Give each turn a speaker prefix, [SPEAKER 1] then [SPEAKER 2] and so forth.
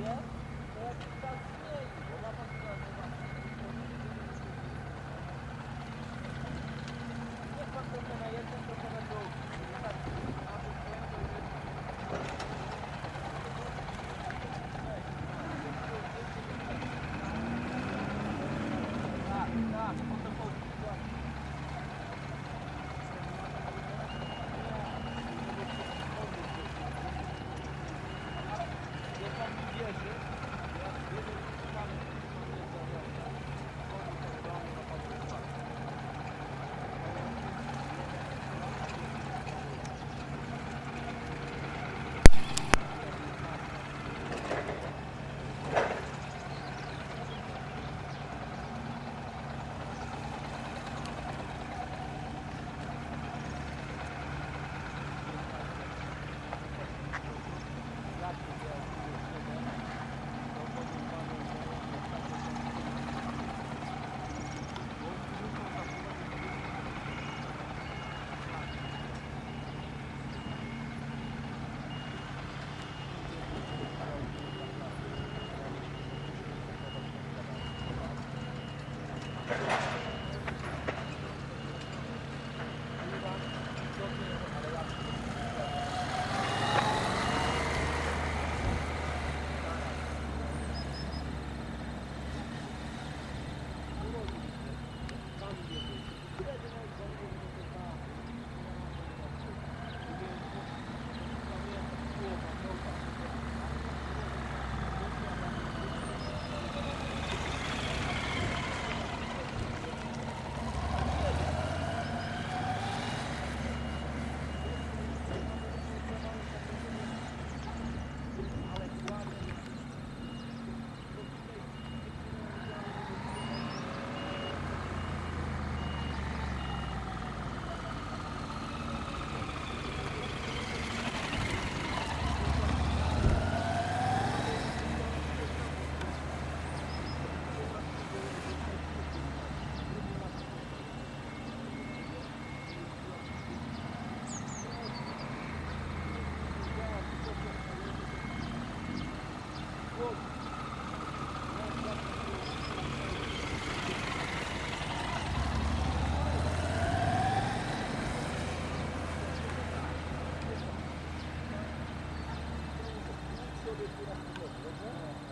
[SPEAKER 1] Yeah.
[SPEAKER 2] Thank you.
[SPEAKER 3] Thank you. Продолжение следует...